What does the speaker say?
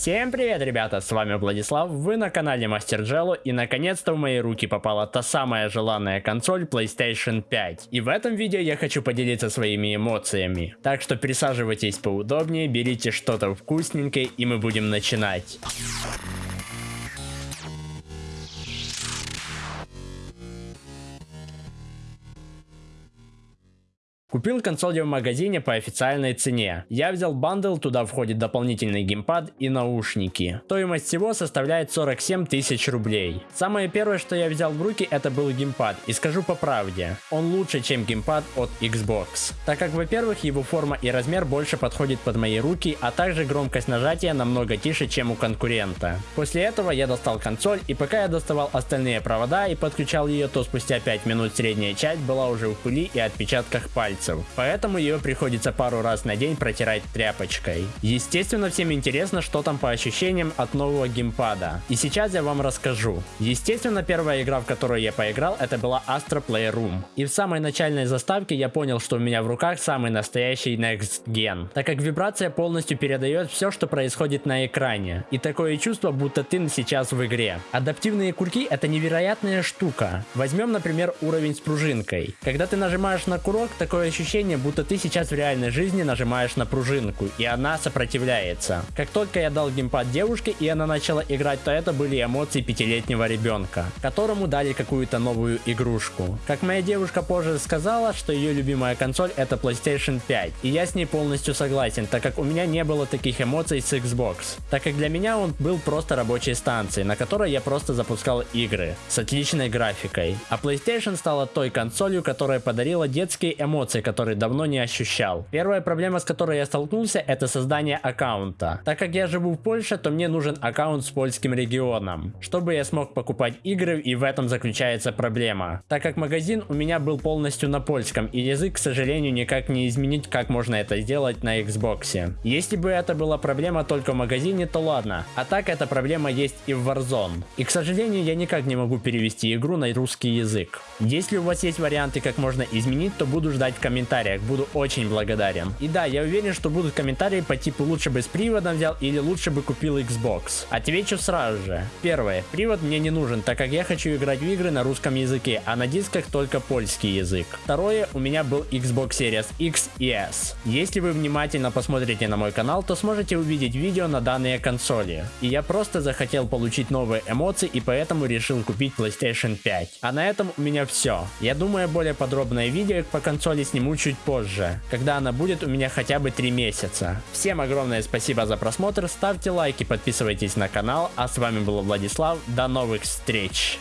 Всем привет, ребята, с вами Владислав, вы на канале Мастер Джелло, и наконец-то в мои руки попала та самая желанная консоль PlayStation 5. И в этом видео я хочу поделиться своими эмоциями. Так что присаживайтесь поудобнее, берите что-то вкусненькое, и мы будем начинать. Купил консоль в магазине по официальной цене. Я взял бандл, туда входит дополнительный геймпад и наушники. Стоимость всего составляет 47 тысяч рублей. Самое первое, что я взял в руки, это был геймпад. И скажу по правде, он лучше, чем геймпад от Xbox. Так как, во-первых, его форма и размер больше подходит под мои руки, а также громкость нажатия намного тише, чем у конкурента. После этого я достал консоль, и пока я доставал остальные провода и подключал ее, то спустя 5 минут средняя часть была уже в пыли и отпечатках пальцев пальцев, поэтому ее приходится пару раз на день протирать тряпочкой. Естественно, всем интересно, что там по ощущениям от нового геймпада. И сейчас я вам расскажу. Естественно, первая игра, в которую я поиграл, это была Astro Playroom. И в самой начальной заставке я понял, что у меня в руках самый настоящий Next Gen, так как вибрация полностью передает все, что происходит на экране. И такое чувство, будто ты сейчас в игре. Адаптивные курки это невероятная штука. Возьмем, например, уровень с пружинкой. Когда ты нажимаешь на курок, такое ощущение, будто ты сейчас в реальной жизни нажимаешь на пружинку, и она сопротивляется. Как только я дал геймпад девушке, и она начала играть, то это были эмоции пятилетнего ребенка, которому дали какую-то новую игрушку. Как моя девушка позже сказала, что ее любимая консоль это PlayStation 5, и я с ней полностью согласен, так как у меня не было таких эмоций с Xbox, так как для меня он был просто рабочей станцией, на которой я просто запускал игры с отличной графикой. А PlayStation стала той консолью, которая подарила детские эмоции эмоций, которые давно не ощущал. Первая проблема, с которой я столкнулся, это создание аккаунта. Так как я живу в Польше, то мне нужен аккаунт с польским регионом, чтобы я смог покупать игры, и в этом заключается проблема. Так как магазин у меня был полностью на польском, и язык, к сожалению, никак не изменить, как можно это сделать на Xbox. Если бы это была проблема только в магазине, то ладно. А так эта проблема есть и в Warzone. И, к сожалению, я никак не могу перевести игру на русский язык. Если у вас есть варианты, как можно изменить, то буду ждать в комментариях, буду очень благодарен. И да, я уверен, что будут комментарии по типу лучше бы с приводом взял или лучше бы купил Xbox. Отвечу сразу же. Первое, привод мне не нужен, так как я хочу играть в игры на русском языке, а на дисках только польский язык. Второе, у меня был Xbox Series X и S. Если вы внимательно посмотрите на мой канал, то сможете увидеть видео на данные консоли. И я просто захотел получить новые эмоции и поэтому решил купить PlayStation 5. А на этом у меня все. Я думаю более подробное видео по консоли сниму сниму чуть позже, когда она будет у меня хотя бы 3 месяца. Всем огромное спасибо за просмотр, ставьте лайки, подписывайтесь на канал, а с вами был Владислав, до новых встреч!